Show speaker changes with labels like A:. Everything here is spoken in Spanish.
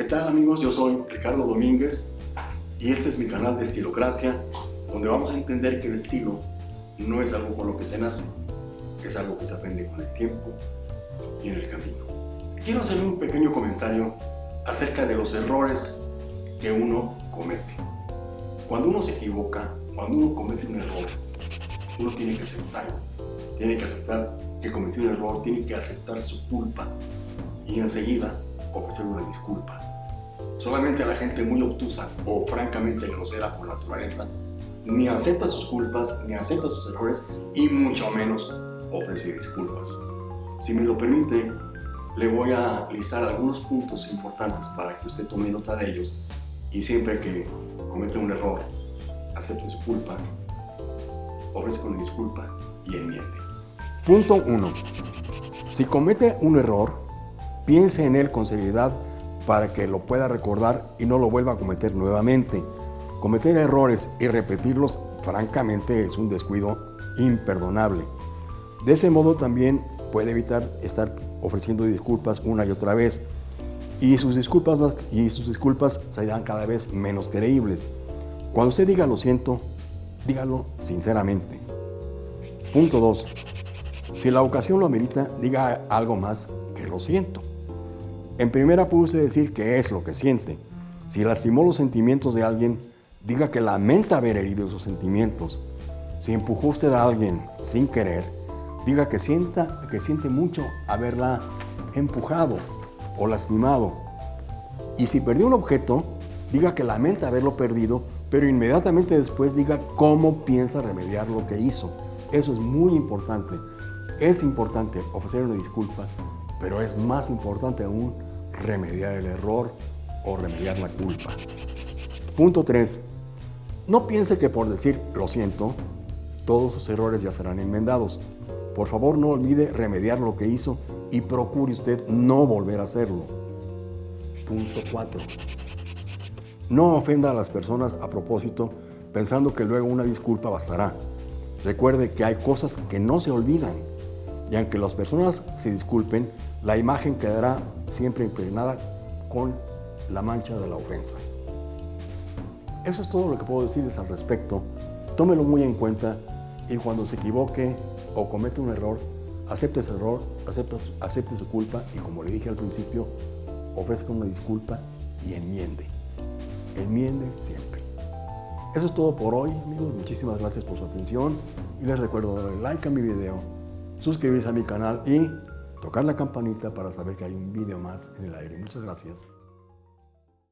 A: ¿Qué tal amigos? Yo soy Ricardo Domínguez y este es mi canal de Estilocracia donde vamos a entender que el estilo no es algo con lo que se nace, es algo que se aprende con el tiempo y en el camino. Quiero hacerle un pequeño comentario acerca de los errores que uno comete. Cuando uno se equivoca, cuando uno comete un error, uno tiene que aceptarlo. Tiene que aceptar que cometió un error, tiene que aceptar su culpa y enseguida ofrecer una disculpa. Solamente la gente muy obtusa o francamente grosera por naturaleza ni acepta sus culpas, ni acepta sus errores y mucho menos ofrece disculpas. Si me lo permite, le voy a listar algunos puntos importantes para que usted tome nota de ellos y siempre que comete un error, acepte su culpa, ofrezca una disculpa y enmiende.
B: Punto 1. Si comete un error, piense en él con seriedad para que lo pueda recordar y no lo vuelva a cometer nuevamente. Cometer errores y repetirlos, francamente, es un descuido imperdonable. De ese modo también puede evitar estar ofreciendo disculpas una y otra vez y sus disculpas, y sus disculpas serán cada vez menos creíbles. Cuando usted diga lo siento, dígalo sinceramente. Punto 2. Si la ocasión lo amerita, diga algo más que lo siento. En primera usted decir qué es lo que siente. Si lastimó los sentimientos de alguien, diga que lamenta haber herido esos sentimientos. Si empujó usted a alguien sin querer, diga que, sienta, que siente mucho haberla empujado o lastimado. Y si perdió un objeto, diga que lamenta haberlo perdido, pero inmediatamente después diga cómo piensa remediar lo que hizo. Eso es muy importante. Es importante ofrecer una disculpa, pero es más importante aún remediar el error o remediar la culpa. Punto 3. No piense que por decir lo siento, todos sus errores ya serán enmendados. Por favor, no olvide remediar lo que hizo y procure usted no volver a hacerlo. Punto 4. No ofenda a las personas a propósito pensando que luego una disculpa bastará. Recuerde que hay cosas que no se olvidan y aunque las personas se disculpen, la imagen quedará siempre impregnada con la mancha de la ofensa. Eso es todo lo que puedo decirles al respecto. Tómelo muy en cuenta y cuando se equivoque o comete un error, acepte ese error, acepte, acepte su culpa y como le dije al principio, ofrezca una disculpa y enmiende. Enmiende siempre. Eso es todo por hoy, amigos. Muchísimas gracias por su atención y les recuerdo darle like a mi video, suscribirse a mi canal y tocar la campanita para saber que hay un video más en el aire. Muchas gracias.